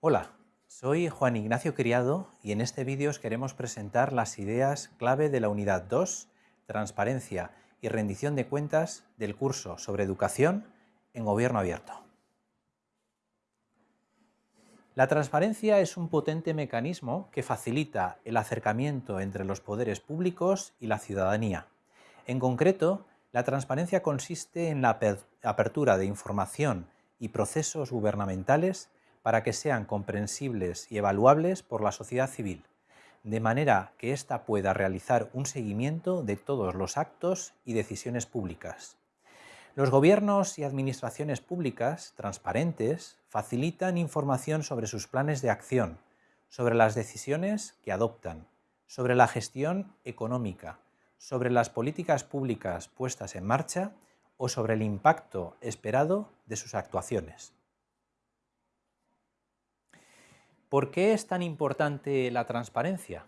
Hola, soy Juan Ignacio Criado y en este vídeo os queremos presentar las ideas clave de la unidad 2, Transparencia y rendición de cuentas del curso sobre educación en gobierno abierto. La transparencia es un potente mecanismo que facilita el acercamiento entre los poderes públicos y la ciudadanía. En concreto, la transparencia consiste en la apertura de información y procesos gubernamentales para que sean comprensibles y evaluables por la sociedad civil, de manera que ésta pueda realizar un seguimiento de todos los actos y decisiones públicas. Los gobiernos y administraciones públicas transparentes facilitan información sobre sus planes de acción, sobre las decisiones que adoptan, sobre la gestión económica, sobre las políticas públicas puestas en marcha o sobre el impacto esperado de sus actuaciones. ¿Por qué es tan importante la transparencia?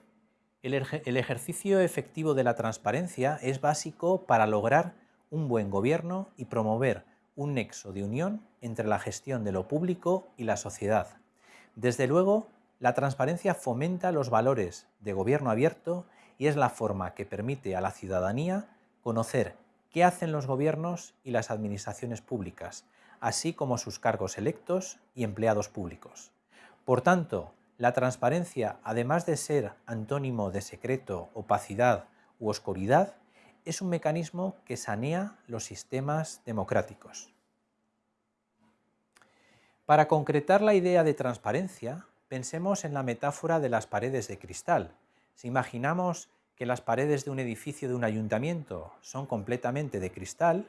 El, ejercicio efectivo de la transparencia es básico para lograr un buen gobierno y promover un nexo de unión entre la gestión de lo público y la sociedad. Desde luego, la transparencia fomenta los valores de gobierno abierto y es la forma que permite a la ciudadanía conocer qué hacen los gobiernos y las administraciones públicas, así como sus cargos electos y empleados públicos. Por tanto, la transparencia, además de ser antónimo de secreto, opacidad u oscuridad, es un mecanismo que sanea los sistemas democráticos. Para concretar la idea de transparencia, pensemos en la metáfora de las paredes de cristal, si imaginamos que las paredes de un edificio de un ayuntamiento son completamente de cristal,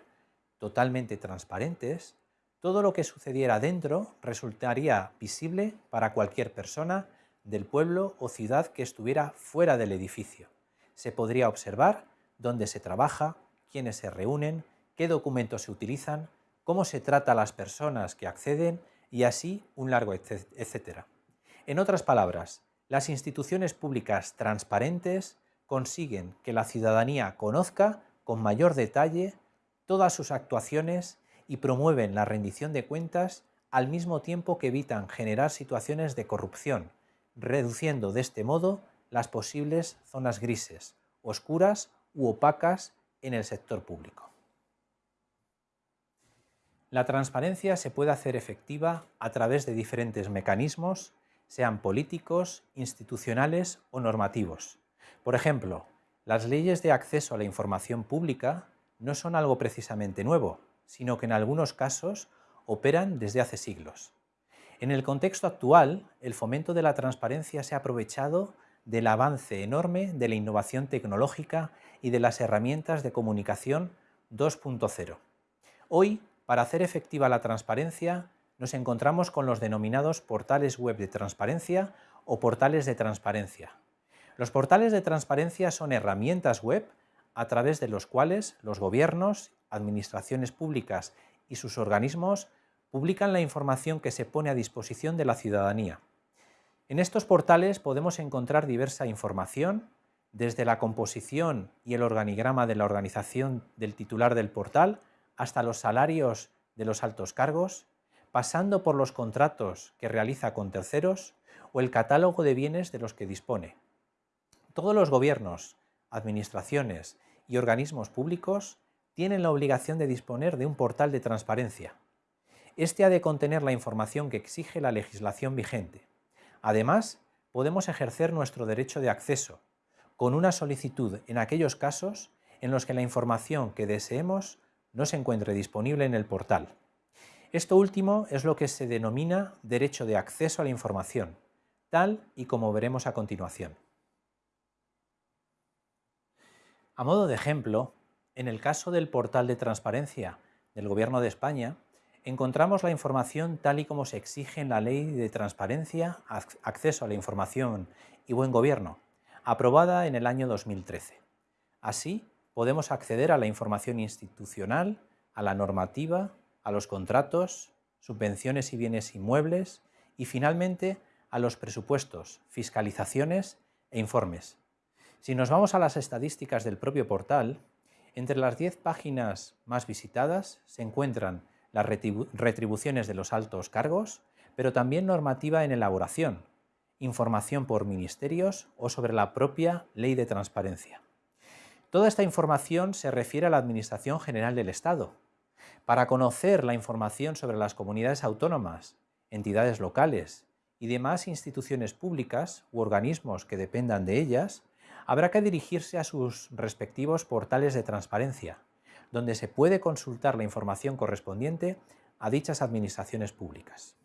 totalmente transparentes, todo lo que sucediera dentro resultaría visible para cualquier persona del pueblo o ciudad que estuviera fuera del edificio. Se podría observar dónde se trabaja, quiénes se reúnen, qué documentos se utilizan, cómo se trata a las personas que acceden y así un largo etcétera. En otras palabras, las instituciones públicas transparentes consiguen que la ciudadanía conozca con mayor detalle todas sus actuaciones y promueven la rendición de cuentas al mismo tiempo que evitan generar situaciones de corrupción, reduciendo de este modo las posibles zonas grises, oscuras u opacas en el sector público. La transparencia se puede hacer efectiva a través de diferentes mecanismos sean políticos, institucionales o normativos. Por ejemplo, las leyes de acceso a la información pública no son algo precisamente nuevo, sino que en algunos casos operan desde hace siglos. En el contexto actual, el fomento de la transparencia se ha aprovechado del avance enorme de la innovación tecnológica y de las herramientas de comunicación 2.0. Hoy, para hacer efectiva la transparencia, nos encontramos con los denominados portales web de transparencia o portales de transparencia. Los portales de transparencia son herramientas web a través de los cuales los gobiernos, administraciones públicas y sus organismos publican la información que se pone a disposición de la ciudadanía. En estos portales podemos encontrar diversa información, desde la composición y el organigrama de la organización del titular del portal hasta los salarios de los altos cargos, pasando por los contratos que realiza con terceros o el catálogo de bienes de los que dispone. Todos los gobiernos, administraciones y organismos públicos tienen la obligación de disponer de un portal de transparencia. Este ha de contener la información que exige la legislación vigente. Además, podemos ejercer nuestro derecho de acceso, con una solicitud en aquellos casos en los que la información que deseemos no se encuentre disponible en el portal. Esto último es lo que se denomina derecho de acceso a la información, tal y como veremos a continuación. A modo de ejemplo, en el caso del portal de transparencia del Gobierno de España, encontramos la información tal y como se exige en la Ley de Transparencia, Acceso a la Información y Buen Gobierno, aprobada en el año 2013. Así, podemos acceder a la información institucional, a la normativa, a los contratos, subvenciones y bienes inmuebles y finalmente a los presupuestos, fiscalizaciones e informes. Si nos vamos a las estadísticas del propio portal, entre las 10 páginas más visitadas se encuentran las retribuciones de los altos cargos, pero también normativa en elaboración, información por ministerios o sobre la propia ley de transparencia. Toda esta información se refiere a la Administración General del Estado. Para conocer la información sobre las comunidades autónomas, entidades locales y demás instituciones públicas u organismos que dependan de ellas, habrá que dirigirse a sus respectivos portales de transparencia, donde se puede consultar la información correspondiente a dichas administraciones públicas.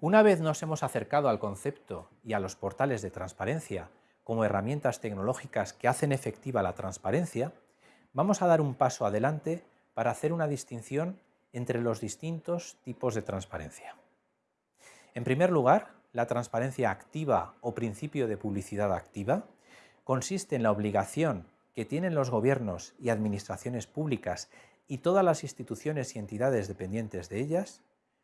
Una vez nos hemos acercado al concepto y a los portales de transparencia como herramientas tecnológicas que hacen efectiva la transparencia, vamos a dar un paso adelante para hacer una distinción entre los distintos tipos de transparencia. En primer lugar, la transparencia activa o principio de publicidad activa consiste en la obligación que tienen los gobiernos y administraciones públicas y todas las instituciones y entidades dependientes de ellas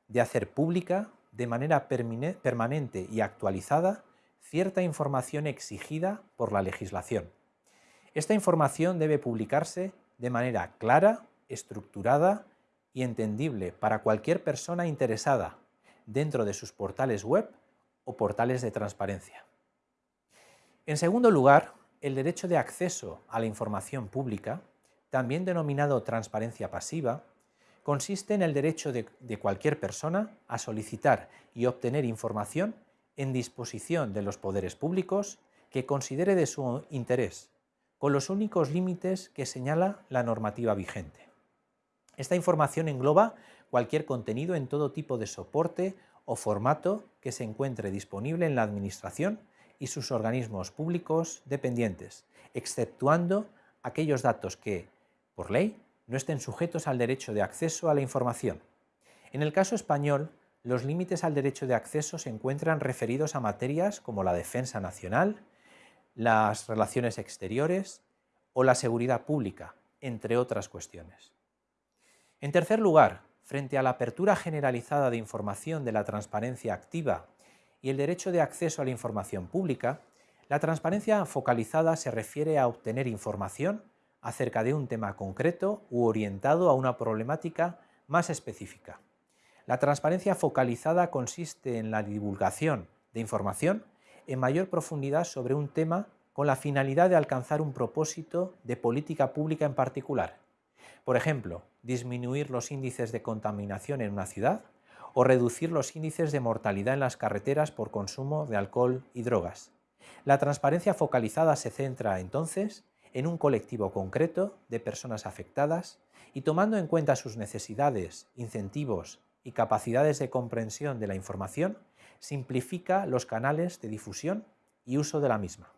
de hacer pública de manera permanente y actualizada cierta información exigida por la legislación. Esta información debe publicarse de manera clara, estructurada y entendible para cualquier persona interesada dentro de sus portales web o portales de transparencia. En segundo lugar, el derecho de acceso a la información pública, también denominado transparencia pasiva, consiste en el derecho de, de, cualquier persona a solicitar y obtener información en disposición de los poderes públicos que considere de su interés, con los únicos límites que señala la normativa vigente. Esta información engloba cualquier contenido en todo tipo de soporte o formato que se encuentre disponible en la Administración y sus organismos públicos dependientes, exceptuando aquellos datos que, por ley, no estén sujetos al derecho de acceso a la información. En el caso español, los límites al derecho de acceso se encuentran referidos a materias como la defensa nacional, las relaciones exteriores o la seguridad pública, entre otras cuestiones. En tercer lugar, frente a la apertura generalizada de información de la transparencia activa y el derecho de acceso a la información pública, la transparencia focalizada se refiere a obtener información acerca de un tema concreto u orientado a una problemática más específica. La transparencia focalizada consiste en la divulgación de información en mayor profundidad sobre un tema con la finalidad de alcanzar un propósito de política pública en particular. Por ejemplo, disminuir los índices de contaminación en una ciudad o reducir los índices de mortalidad en las carreteras por consumo de alcohol y drogas. La transparencia focalizada se centra, entonces, en un colectivo concreto de personas afectadas y tomando en cuenta sus necesidades, incentivos y capacidades de comprensión de la información, simplifica los canales de difusión y uso de la misma.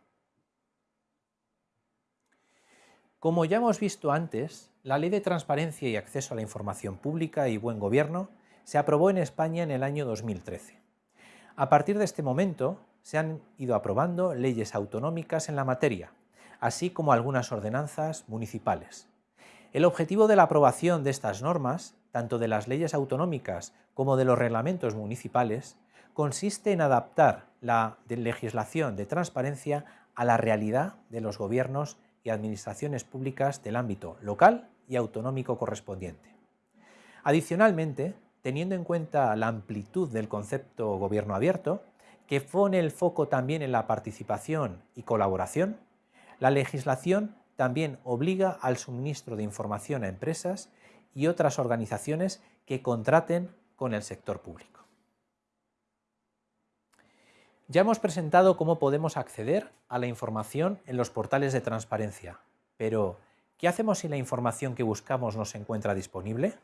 Como ya hemos visto antes, la Ley de Transparencia y Acceso a la Información Pública y Buen Gobierno se aprobó en España en el año 2013. A partir de este momento se han ido aprobando leyes autonómicas en la materia, así como algunas ordenanzas municipales. El objetivo de la aprobación de estas normas, tanto de las leyes autonómicas como de los reglamentos municipales, consiste en adaptar la legislación de transparencia a la realidad de los gobiernos y administraciones públicas del ámbito local y autonómico correspondiente. Adicionalmente, teniendo en cuenta la amplitud del concepto gobierno abierto, que pone el foco también en la participación y colaboración, la legislación también obliga al suministro de información a empresas y otras organizaciones que contraten con el sector público. Ya hemos presentado cómo podemos acceder a la información en los portales de transparencia, pero ¿qué hacemos si la información que buscamos no se encuentra disponible?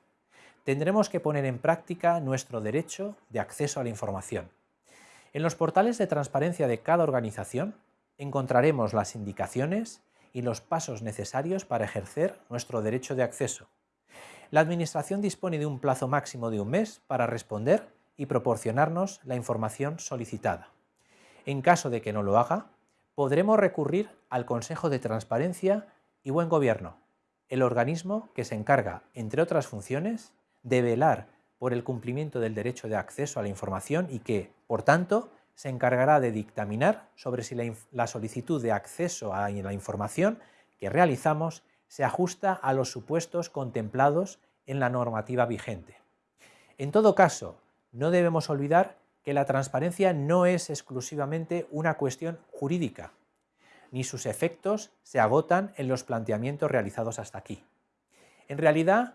Tendremos que poner en práctica nuestro derecho de acceso a la información. En los portales de transparencia de cada organización encontraremos las indicaciones y los pasos necesarios para ejercer nuestro derecho de acceso. La Administración dispone de un plazo máximo de un mes para responder y proporcionarnos la información solicitada. En caso de que no lo haga, podremos recurrir al Consejo de Transparencia y Buen Gobierno, el organismo que se encarga, entre otras funciones, de velar por el cumplimiento del derecho de acceso a la información y que, por tanto, se encargará de dictaminar sobre si la, solicitud de acceso a la información que realizamos se ajusta a los supuestos contemplados en la normativa vigente. En todo caso, no debemos olvidar que la transparencia no es exclusivamente una cuestión jurídica, ni sus efectos se agotan en los planteamientos realizados hasta aquí. En realidad,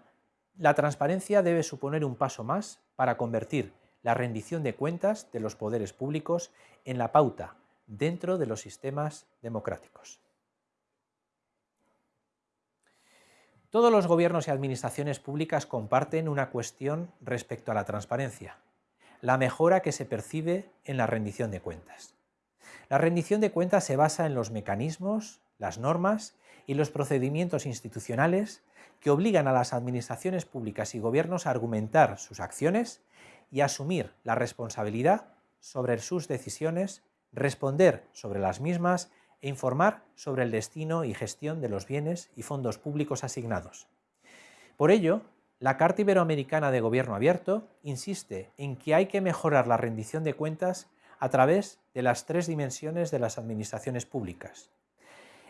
la transparencia debe suponer un paso más para convertir la rendición de cuentas de los poderes públicos en la pauta dentro de los sistemas democráticos. Todos los gobiernos y administraciones públicas comparten una cuestión respecto a la transparencia, la mejora que se percibe en la rendición de cuentas. La rendición de cuentas se basa en los mecanismos, las normas y los procedimientos institucionales que obligan a las administraciones públicas y gobiernos a argumentar sus acciones y asumir la responsabilidad sobre sus decisiones, responder sobre las mismas e informar sobre el destino y gestión de los bienes y fondos públicos asignados. Por ello, la Carta Iberoamericana de Gobierno Abierto insiste en que hay que mejorar la rendición de cuentas a través de las tres dimensiones de las administraciones públicas.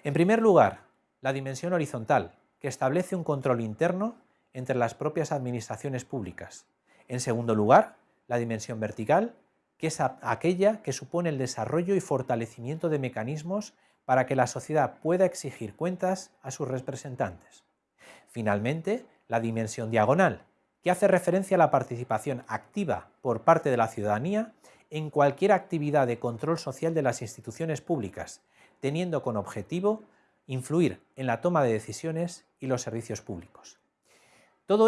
En primer lugar, la dimensión horizontal, que establece un control interno entre las propias administraciones públicas. En segundo lugar, la dimensión vertical, que es aquella que supone el desarrollo y fortalecimiento de mecanismos para que la sociedad pueda exigir cuentas a sus representantes. Finalmente, la dimensión diagonal, que hace referencia a la participación activa por parte de la ciudadanía en cualquier actividad de control social de las instituciones públicas, teniendo con objetivo influir en la toma de decisiones y los servicios públicos. Todo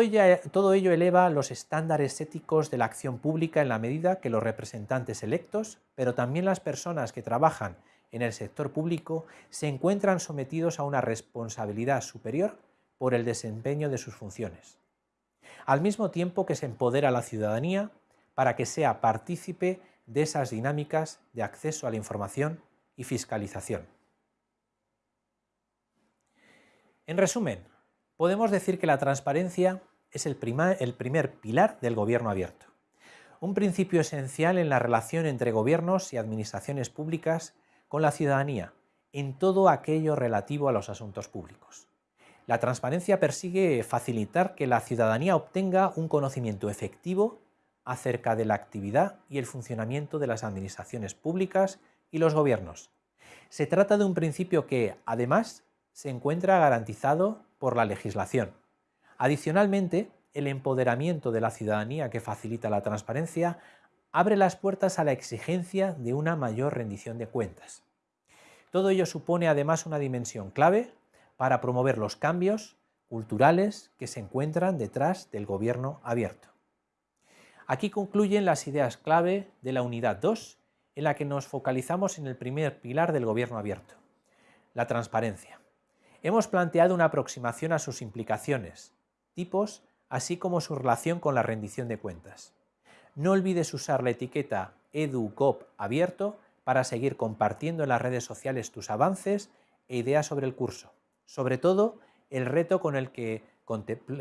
todo ello, eleva los estándares éticos de la acción pública en la medida que los representantes electos, pero también las personas que trabajan en el sector público, se encuentran sometidos a una responsabilidad superior por el desempeño de sus funciones. Al mismo tiempo que se empodera a la ciudadanía para que sea partícipe de esas dinámicas de acceso a la información y fiscalización. En resumen, podemos decir que la transparencia es el, el, primer pilar del gobierno abierto, un principio esencial en la relación entre gobiernos y administraciones públicas con la ciudadanía en todo aquello relativo a los asuntos públicos. La transparencia persigue facilitar que la ciudadanía obtenga un conocimiento efectivo acerca de la actividad y el funcionamiento de las administraciones públicas y los gobiernos. Se trata de un principio que, además, se encuentra garantizado por la legislación. Adicionalmente, el empoderamiento de la ciudadanía que facilita la transparencia abre las puertas a la exigencia de una mayor rendición de cuentas. Todo ello supone además una dimensión clave para promover los cambios culturales que se encuentran detrás del gobierno abierto. Aquí concluyen las ideas clave de la unidad 2, en la que nos focalizamos en el primer pilar del gobierno abierto, la transparencia. Hemos planteado una aproximación a sus implicaciones, tipos, así como su relación con la rendición de cuentas. No olvides usar la etiqueta EduCop abierto para seguir compartiendo en las redes sociales tus avances e ideas sobre el curso. Sobre todo, el reto con el que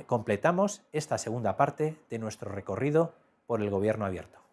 completamos esta segunda parte de nuestro recorrido por el gobierno abierto.